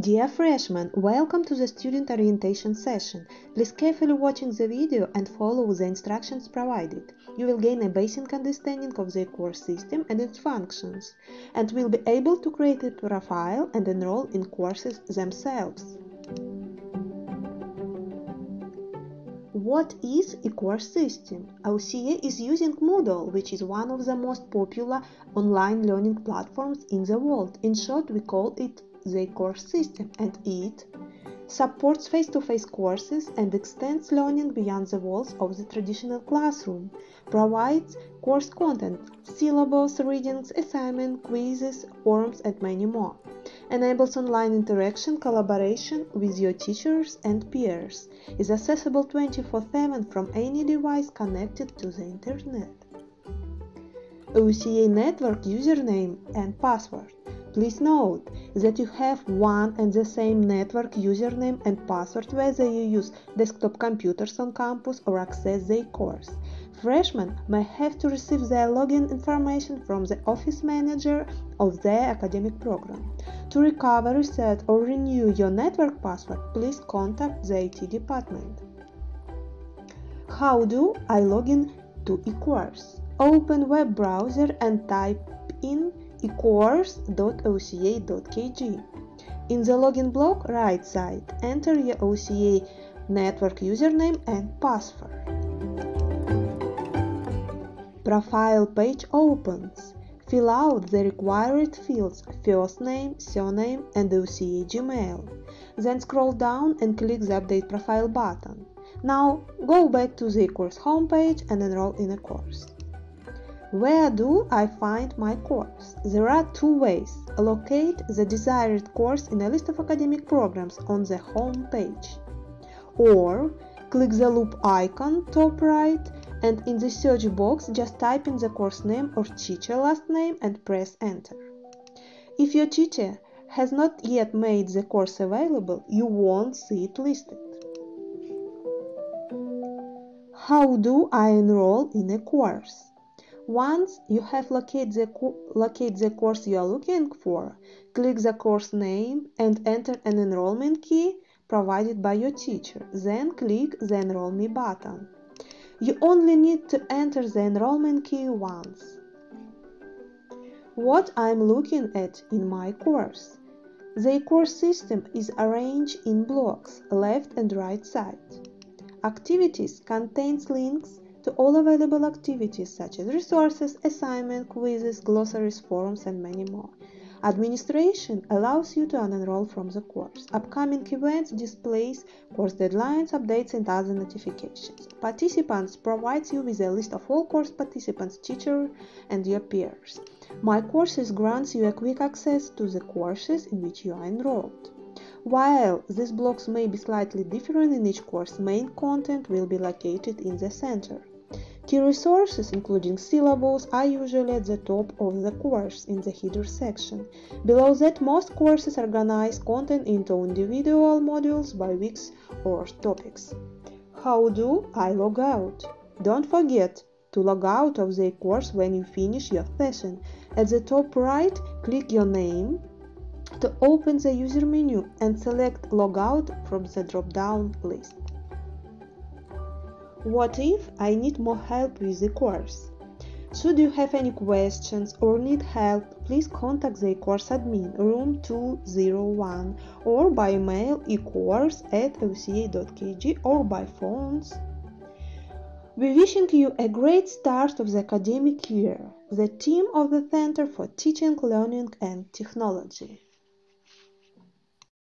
Dear freshmen, welcome to the student orientation session. Please carefully watching the video and follow the instructions provided. You will gain a basic understanding of the course system and its functions, and will be able to create a profile and enroll in courses themselves. What is a course system? OCA is using Moodle, which is one of the most popular online learning platforms in the world. In short, we call it the course system and it supports face-to-face courses and extends learning beyond the walls of the traditional classroom, provides course content, syllabus, readings, assignments, quizzes, forums, and many more, enables online interaction, collaboration with your teachers and peers, is accessible 24-7 from any device connected to the internet. OCA network username and password Please note that you have one and the same network username and password whether you use desktop computers on campus or access the course. Freshmen may have to receive their login information from the office manager of their academic program. To recover, reset, or renew your network password, please contact the IT department. How do I log in to eCourse? Open web browser and type in ecourse.oca.kg. In the login block right side, enter your OCA network username and password. Profile page opens. Fill out the required fields first name, surname and OCA Gmail. Then scroll down and click the Update Profile button. Now go back to the course homepage and enroll in a course. Where do I find my course? There are two ways. Locate the desired course in a list of academic programs on the home page. Or click the loop icon top right and in the search box just type in the course name or teacher last name and press enter. If your teacher has not yet made the course available, you won't see it listed. How do I enroll in a course? Once you have located the, locate the course you are looking for, click the course name and enter an enrollment key provided by your teacher. Then click the Enroll Me button. You only need to enter the enrollment key once. What I'm looking at in my course. The course system is arranged in blocks, left and right side. Activities contains links to all available activities such as resources, assignments, quizzes, glossaries, forums, and many more. Administration allows you to unenroll from the course. Upcoming events displays course deadlines, updates, and other notifications. Participants provides you with a list of all course participants, teacher, and your peers. My Courses grants you a quick access to the courses in which you are enrolled. While these blocks may be slightly different in each course, main content will be located in the center. Key resources, including syllables, are usually at the top of the course in the header section. Below that, most courses organize content into individual modules by weeks or topics. How do I log out? Don't forget to log out of the course when you finish your session. At the top right, click your name to open the user menu and select Logout from the drop-down list. What if I need more help with the course? Should you have any questions or need help, please contact the course admin room 201 or by mail ecourse at oca.kg or by phones. We wishing you a great start of the academic year, the team of the Center for Teaching, Learning and Technology.